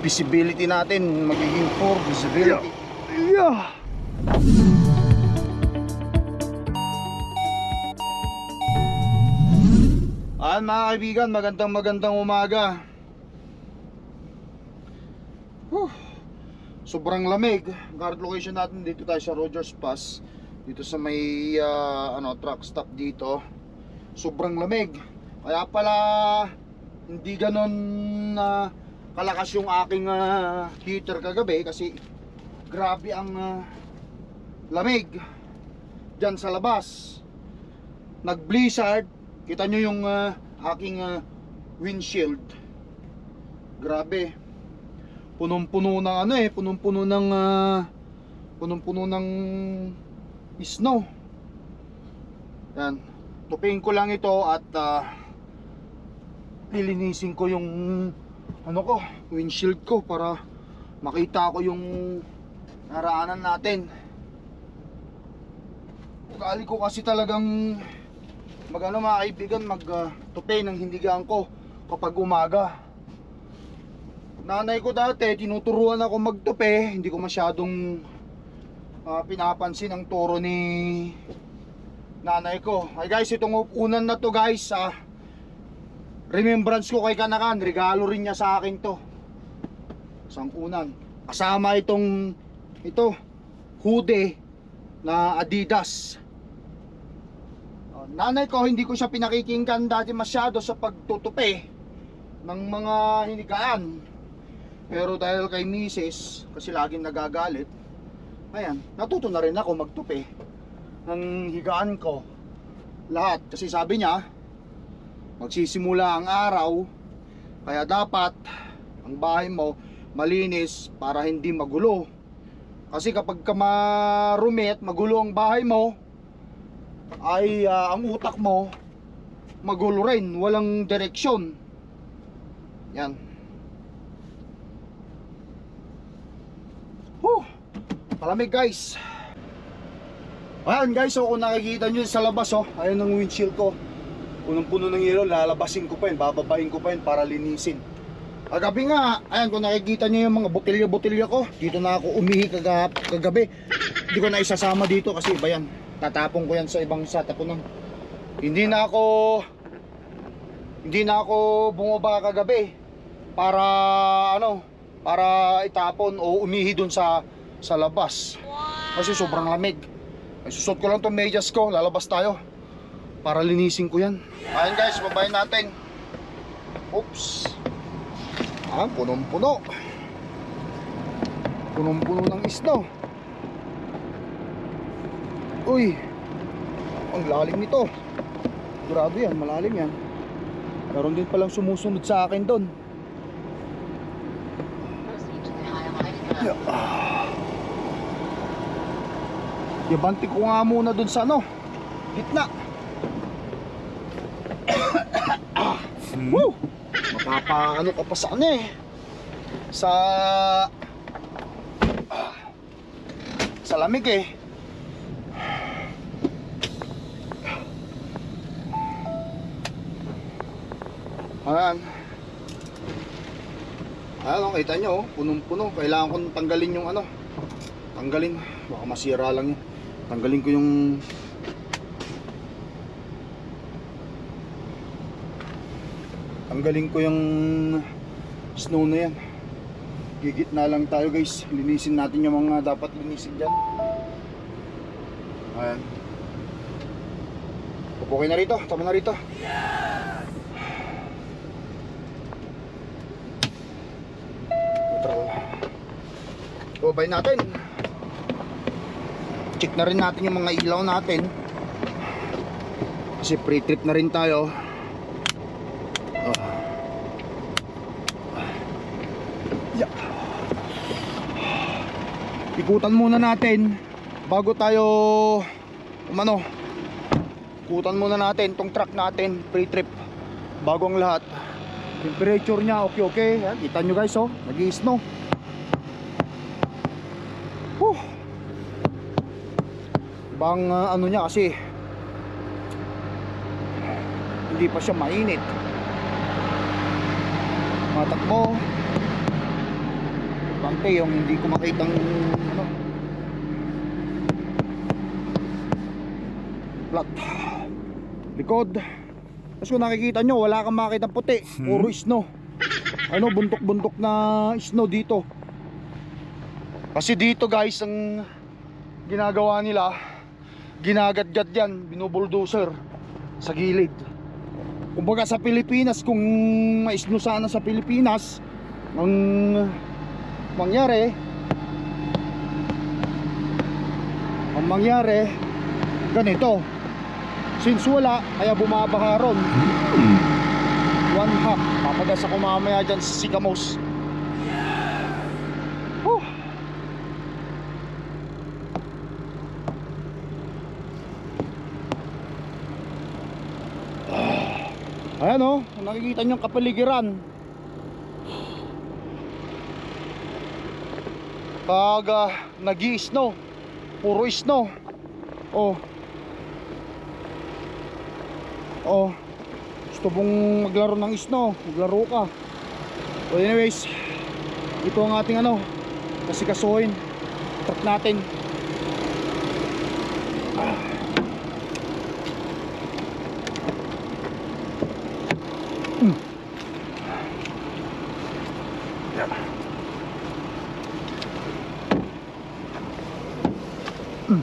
visibility natin magiging poor visibility. Yeah. Ayan mga kaibigan, magandang magandang umaga. Whew. Sobrang lamig. Guard location natin dito tayo sa Rogers Pass. Dito sa may ah, ano, truck stop dito. Sobrang lamig. Kaya pala hindi ganon na kalakas yung aking ah, heater kagabi kasi grabe ang ah, lamig dyan sa labas. Nag-blizzard Kita nyo yung ah, aking ah, windshield. Grabe. Punong-puno ng ano eh, punong-puno ng ah, punong-puno ng snow. Yan. Tupin ko lang ito at ah, lilinisin ko yung ano ko, windshield ko para makita ko yung naraanan natin. Ugali ko kasi talagang mag ano mga kaibigan mag uh, ng hindigan ko kapag umaga. Nanay ko dati tinuturuan ako magtupi hindi ko masyadong ah, pinapansin ang turo ni nanay ko. Ay guys itong unan na to guys ah, remembrance ko kay Kanakan regalo rin niya sa akin to isang unan kasama itong ito hoodie na Adidas Oh, nanay ko hindi ko siya pinakikinggan dati masyado sa pagtutupi ng mga hinigaan. Pero dahil kay misis, kasi laging nagagalit, ayan, natuto na rin ako magtupi ng higaan ko. Lahat. Kasi sabi niya, magsisimula ang araw, kaya dapat ang bahay mo malinis para hindi magulo. Kasi kapag ka marumi at magulo ang bahay mo, ay ah, ang utak mo magulo rin, walang direksyon. Yan. Huh, malamig guys. Ayan guys, so kung nakikita nyo sa labas oh, ayun ang windshield ko. Punong-puno ng yelo, lalabasin ko pa yun, bababain ko pa yun para linisin. Kagabi nga, ayan kung nakikita nyo yung mga botilya-botilya ko, dito na ako umihi kaga, kagabi. Hindi ko na isasama dito kasi iba yan. Tatapon ko yan sa ibang satapunan. Hindi na ako hindi na ako bumaba kagabi para ano, para itapon o umihi dun sa sa labas. Kasi sobrang lamig. Ay susot ko lang tong medyas ko, lalabas tayo. Para linisin ko yan. Ayun guys, babayin natin. Oops. Ah, punong-puno. Punong-puno ng snow. Uy, ang lalim nito. Grado yan, malalim yan. Meron din palang sumusunod sa akin doon. Yabanti ko nga muna doon sa ano, gitna. Woo! Mapapaano ka pa sa ano eh. Sa... Sa lamig eh. Ayan. Ayan, oh, kita nyo, oh, punong-puno. Kailangan kong tanggalin yung ano. Tanggalin. Baka masira lang yun. Tanggalin ko yung... Tanggalin ko yung snow na yan. Gigit na lang tayo guys. Linisin natin yung mga dapat linisin dyan. Ayan. Pupukin na rito. Tama na rito. Neutral. Babay natin. Check na rin natin yung mga ilaw natin. Kasi pre-trip na rin tayo. Ikutan muna natin bago tayo umano. Ikutan muna natin tong truck natin pre-trip bago ang lahat. Temperature niya okay okay. Yan, kita nyo guys oh, nag-snow. Whew. Ibang ah, ano niya kasi hindi pa siya mainit. Matakbo. Importante yung hindi ko makitang ano. Flat likod. Tapos kung nakikita nyo wala kang makita puti. Puro snow ano buntok buntok na snow dito. Kasi dito guys ang ginagawa nila ginagadgad yan binubuldoser sa gilid. Kumbaga sa Pilipinas kung mais snow sana sa Pilipinas ang mangyari ang mangyari ganito. Since wala kaya bumabaha ron. One half papagasa ko mamaya dyan sa Sikamos Whew. Ayan o, nakikita nyo yung kapaligiran Pag uh, nag snow Puro snow. Oh. Oh. Gusto mong maglaro ng snow Maglaro ka. So anyways Ito ang ating ano Kasi kasuhin Truck natin Yeah.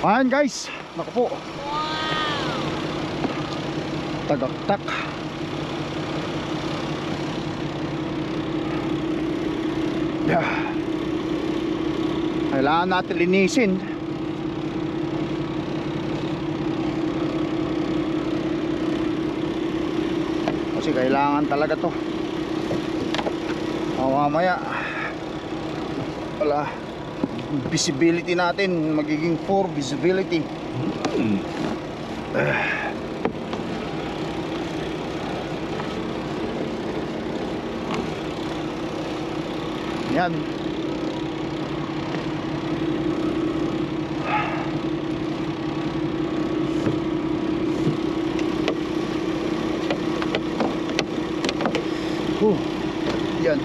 Ayan guys, naku po. Tagaktak. Yeah. Kailangan natin linisin. Kasi kailangan talaga to. O mamaya wala visibility natin magiging poor visibility. Yan. Huh. Yan.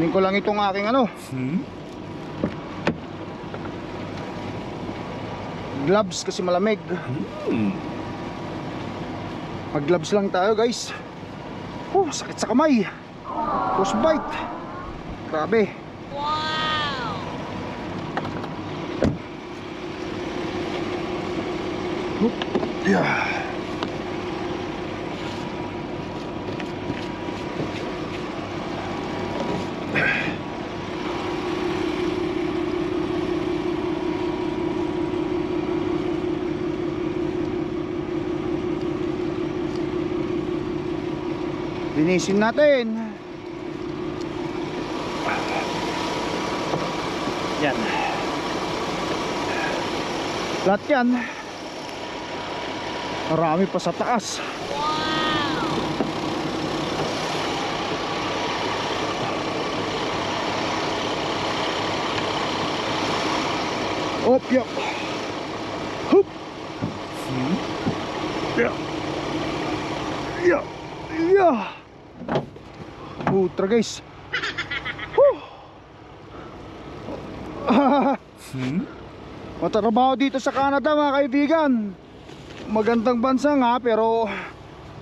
Kunin ko lang itong aking ano. Gloves kasi malamig. Mag gloves lang tayo guys. Oh, sakit sa kamay. Frostbite. Grabe. Wow. Yeah. Linisin natin. Yan. Lahat yan. Marami pa sa taas. Op, yep. Hup. Yeah. Yeah. Yeah. Putra guys. Whew. Matrabaho dito sa Canada mga kaibigan. Magandang bansa nga pero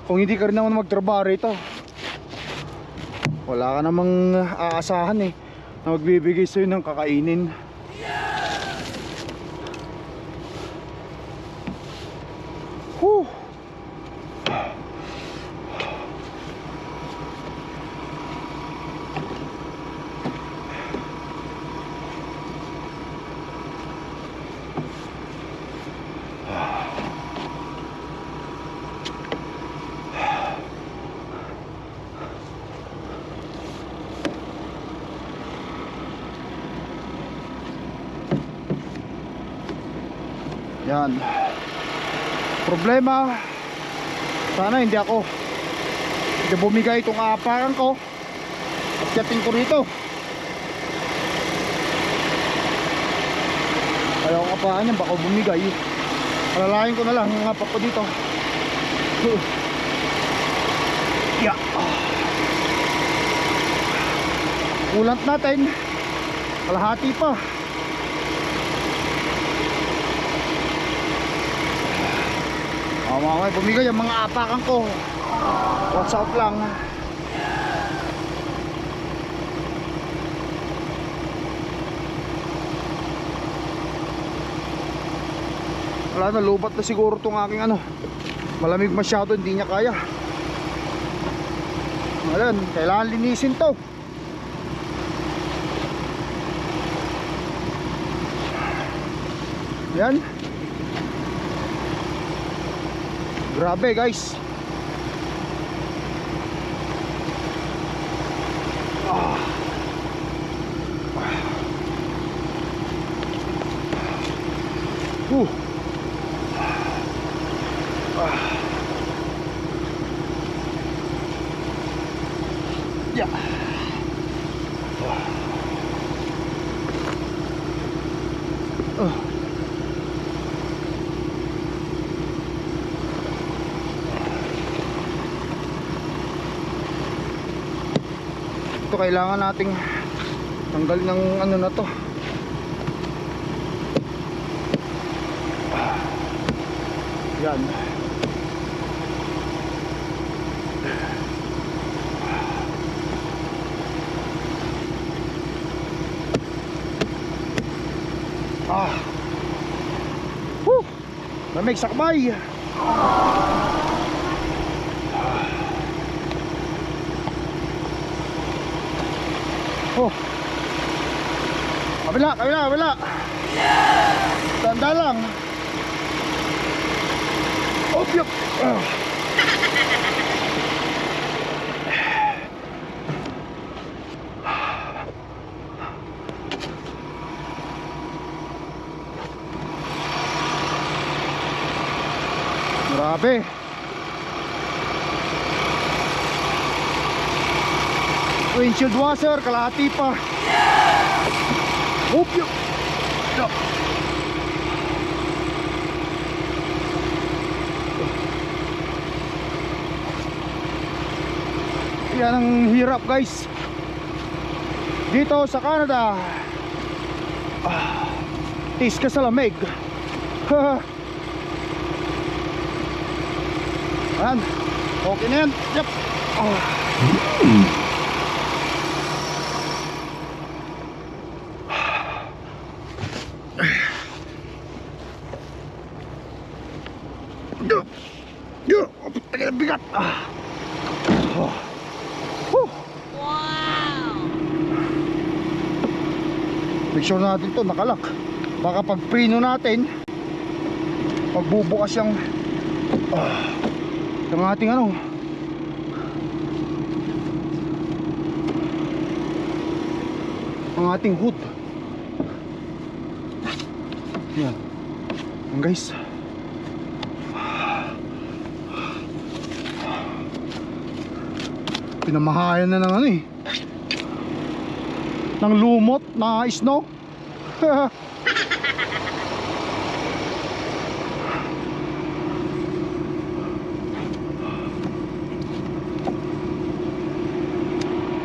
kung hindi ka rin naman magtrabaho rito wala ka namang aasahan eh na magbibigay sa'yo ng kakainin. Yan. Problema, sana hindi ako hindi bumigay itong aapakan ko at yating ko rito. Ayaw ko apakan niya, baka bumigay. Alalahin ko na lang ang apak ko dito. Yeah. Kulant natin. Kalahati pa. Oh, mamaya bumigay ang mga apakan ko. Watch out lang. Wala na, lubat na siguro tong aking ano. Malamig masyado, hindi niya kaya. Ayan, kailangan linisin to. Yan. Grabe guys. Ito kailangan nating tanggal ng ano na to. Yan. Ah. Woo! Lamig sakbay. Oh. Kabila, kabila, kabila. Tanda lang. Oh, yup. Ah. Grabe. Windshield washer, kalahati pa. Yup. Yan ang hirap guys. Dito sa Canada. Ah, tis ka sa lamig. Ayan. Okay na yan. Yep. Ah. Yo. Yo. Tagal ang bigat. Ah. Oh. Whew. Make sure natin to nakalak. Baka pag prino natin, pagbubukas yung ah, yung ating ano. Ang ating hood. Yan. Yan guys. Pinamahayan na ng ano eh. Ng lumot na snow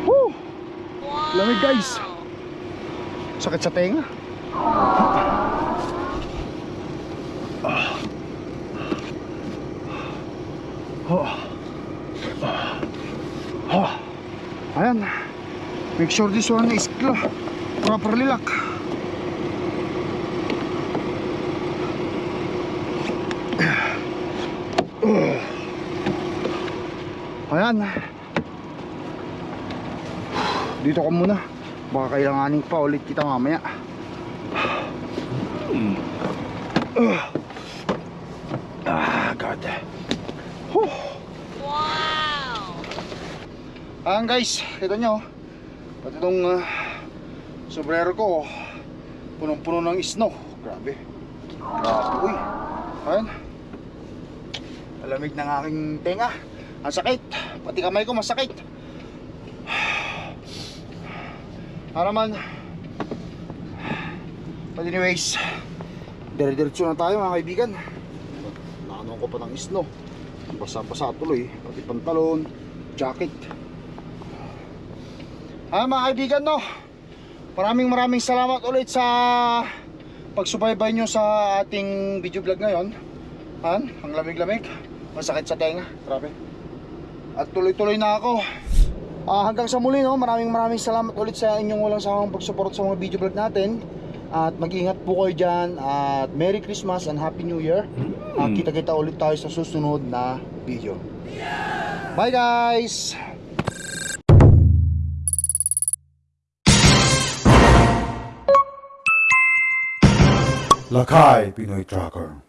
Woo! Lamig guys. Sakit sa tenga. Oh. Oh. Ayan. Make sure this one is properly lock. Ayan. Dito ka muna. Baka kailanganin pa ulit kita mamaya. Ah, God. Whew. Ayan guys, kita nyo. Pati itong uh, sombrero ko, punong-puno ng snow. Grabe. Grabe, uy. Ayun. Malamig ng aking tenga. Ang sakit. Pati kamay ko masakit. Para man. But anyways, dire-diretso na tayo mga kaibigan. Nakano ko pa ng isno. Basa-basa tuloy. Pati pantalon, jacket. Ah mga kaibigan no. Maraming maraming salamat ulit sa pagsubaybay nyo sa ating video vlog ngayon. Han, ang lamig-lamig. Masakit sa tenga. Grabe. At tuloy-tuloy na ako. Ah, hanggang sa muli no, maraming maraming salamat ulit sa inyong walang sawang pagsuporta sa mga video vlog natin. At mag-ingat po kayo dyan. At Merry Christmas and Happy New Year. Ah, kita-kita ulit tayo sa susunod na video. Bye guys! Lakay Pinoy Tracker